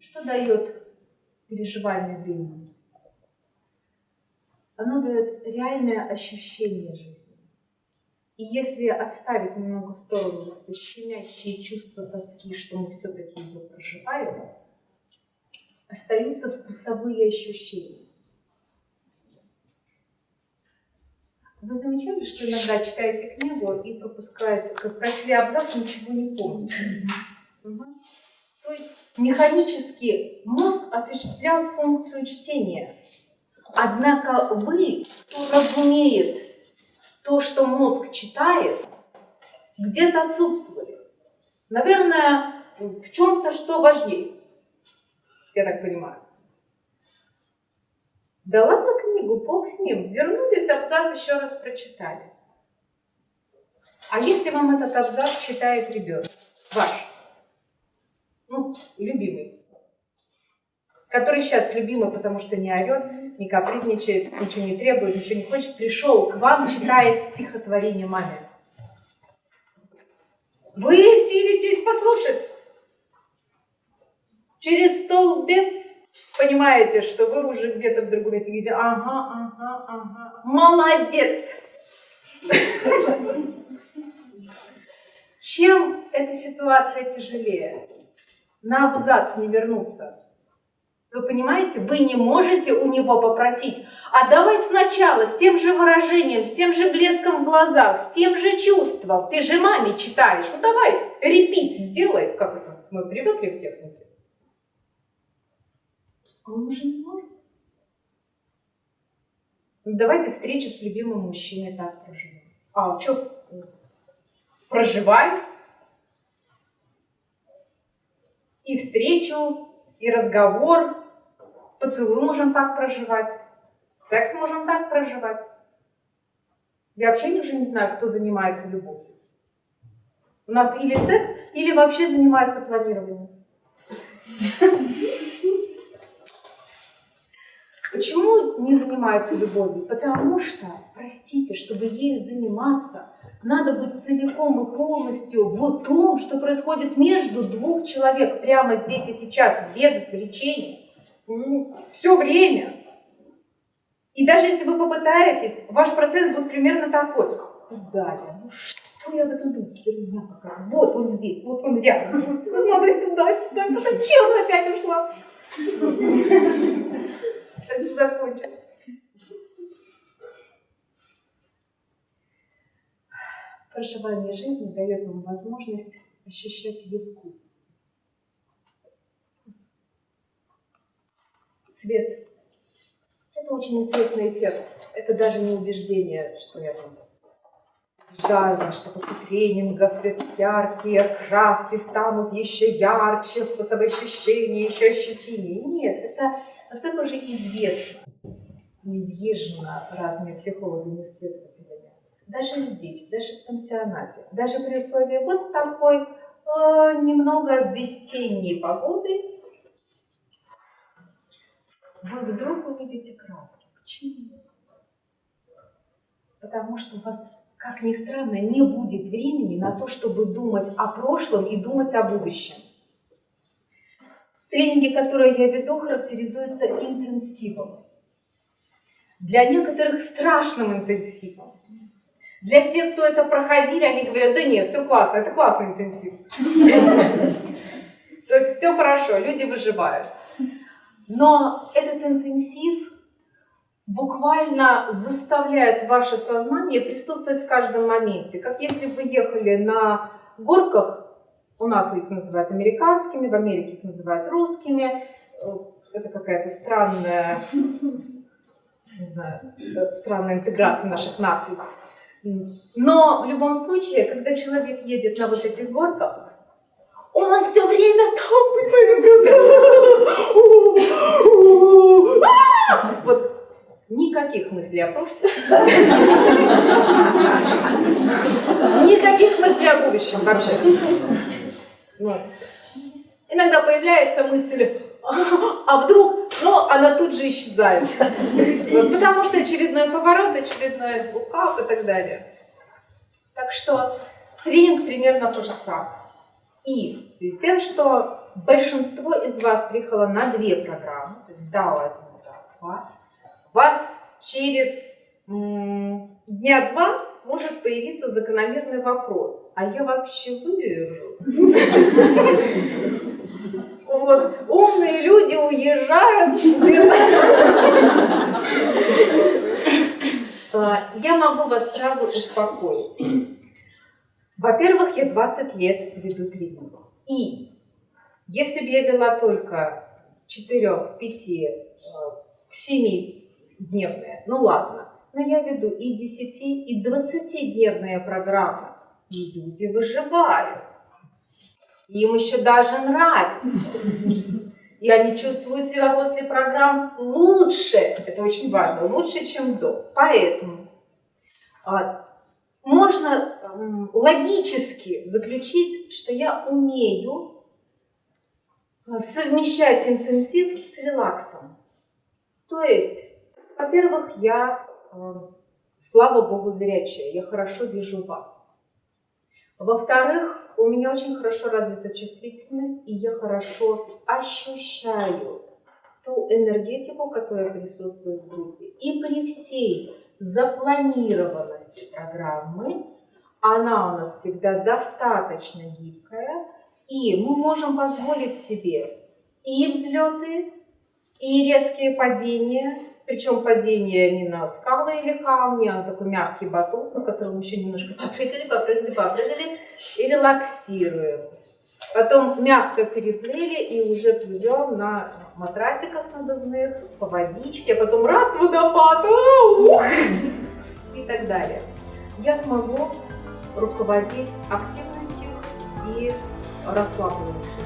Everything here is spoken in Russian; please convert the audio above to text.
Что дает переживание времени? Оно дает реальное ощущение жизни. И если отставить немного в сторону вот щемящие чувства тоски, что мы все-таки его проживаем, остаются вкусовые ощущения. Вы замечали, что иногда читаете книгу и пропускаете, как прочли абзац, ничего не помните? Угу. То есть механически мозг осуществлял функцию чтения. Однако вы, кто разумеет то, что мозг читает, где-то отсутствовали. Наверное, в чем-то, что важнее, я так понимаю. Да ладно книгу, бог с ним. Вернулись, абзац еще раз прочитали. А если вам этот абзац читает ребенок, ваш, любимый, который сейчас любимый, потому что не орет, не капризничает, ничего не требует, ничего не хочет, пришел к вам, читает стихотворение маме. Вы силитесь послушать. Через столбец понимаете, что вы уже где-то в другом месте говорите, ага, ага, ага, молодец. Чем эта ситуация тяжелее? На абзац не вернуться. Вы понимаете, вы не можете у него попросить, а давай сначала с тем же выражением, с тем же блеском в глазах, с тем же чувством. Ты же маме читаешь, ну давай, репит сделай, как это мы привыкли в технике. А он уже не может. Ну, давайте встречу с любимым мужчиной так проживем. А, что, проживай. И встречу, и разговор, поцелуй можем так проживать, секс можем так проживать. Я вообще уже не знаю, кто занимается любовью. У нас или секс, или вообще занимаются планированием. Почему не занимаются любовью? Потому что, простите, чтобы ею заниматься, надо быть целиком и полностью в том, что происходит между двух человек прямо здесь и сейчас, без отвлечений. Все время. И даже если вы попытаетесь, ваш процесс будет примерно такой. Далее, ну что я в этом думаю? Вот он здесь, вот он рядом. Надо сюда, сюда, куда черт опять ушла закончим. Проживание жизни дает вам возможность ощущать ее вкус. вкус. Цвет. Это очень известный эффект. Это даже не убеждение, что я там убеждаю что после тренинга все яркие краски станут еще ярче, вкусовые ощущения еще ощутимее. Нет, это настолько уже известно, изъезжено разными психологами исследователями. Даже здесь, даже в пансионате, даже при условии вот такой э, немного весенней погоды, вы вдруг увидите краски. Почему? Потому что у вас, как ни странно, не будет времени на то, чтобы думать о прошлом и думать о будущем. Тренинги, которые я веду, характеризуются интенсивом. Для некоторых страшным интенсивом. Для тех, кто это проходили, они говорят, да нет, все классно, это классный интенсив. То есть все хорошо, люди выживают. Но этот интенсив буквально заставляет ваше сознание присутствовать в каждом моменте. Как если бы вы ехали на горках у нас их называют американскими, в Америке их называют русскими. Это какая-то странная, не знаю, странная интеграция наших наций. Но в любом случае, когда человек едет на вот этих горках, он все время там Вот никаких мыслей о прошлом, никаких мыслей о будущем вообще. Иногда появляется мысль, а вдруг, но она тут же исчезает. Вот, потому что очередной поворот, очередной ухав и так далее. Так что тренинг примерно то же самое. И с тем, что большинство из вас приехало на две программы, то есть DAO 1 и 2. Вас через дня два может появиться закономерный вопрос. А я вообще выдержу? Вот, умные люди уезжают. А, я могу вас сразу успокоить. Во-первых, я 20 лет веду тренинг. И если бы я вела только 4, 5, 7 дневные, ну ладно, но я веду и 10, и 20-дневные программы, и люди выживают. Им еще даже нравится. И они чувствуют себя после программ лучше, это очень важно, лучше, чем до. Поэтому а, можно логически заключить, что я умею а, совмещать интенсив с релаксом. То есть, во-первых, я, а, слава богу, зрячая, я хорошо вижу вас. Во-вторых, у меня очень хорошо развита чувствительность, и я хорошо ощущаю ту энергетику, которая присутствует в группе. И при всей запланированности программы она у нас всегда достаточно гибкая, и мы можем позволить себе и взлеты, и резкие падения, причем падение не на скалы или камни, а такой мягкий батут, на котором еще немножко попрыгали, попрыгали, попрыгали, и релаксируем. Потом мягко переплыли и уже плывем на матрасиках надувных, по водичке, а потом раз водопад, а, ух, и так далее. Я смогу руководить активностью и расслабленностью.